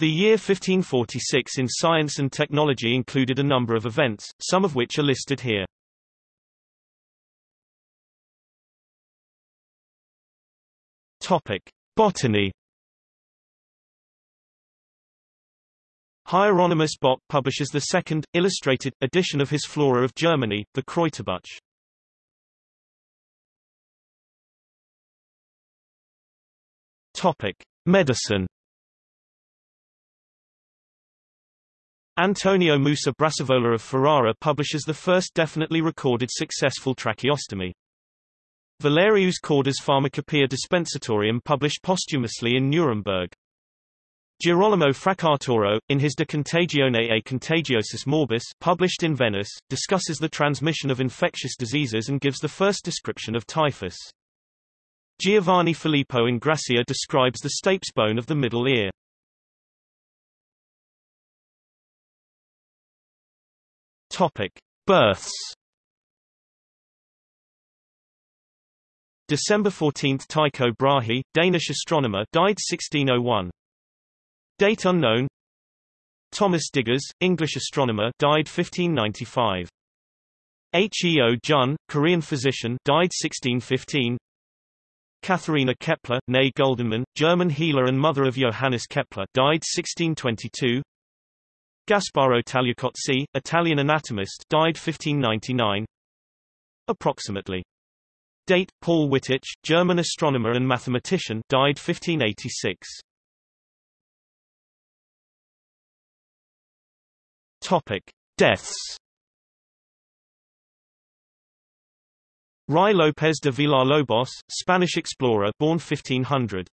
The year 1546 in science and technology included a number of events, some of which are listed here. Topic: Botany. Hieronymus Bock publishes the second, illustrated, edition of his Flora of Germany, the Kräuterbuch. Topic: Medicine. Antonio Musa Brassavola of Ferrara publishes the first definitely recorded successful tracheostomy. Valerius Cordus' Pharmacopoeia Dispensatorium published posthumously in Nuremberg. Girolamo Fracastoro, in his De Contagione e Contagiosis Morbis published in Venice, discusses the transmission of infectious diseases and gives the first description of typhus. Giovanni Filippo Ingrassia describes the stapes bone of the middle ear. Topic: Births. December 14 – Tycho Brahe, Danish astronomer died 1601. Date unknown Thomas Digges, English astronomer died 1595. H. E. O. Jun, Korean physician died 1615. Katharina Kepler, née Guldenmann, German healer and mother of Johannes Kepler, died 1622. Gasparo Tagliacozzi, Italian anatomist, died 1599. Approximately. Date: Paul Wittich, German astronomer and mathematician, died 1586. Topic: Deaths. Ruy López de Villalobos, Spanish explorer born 1500.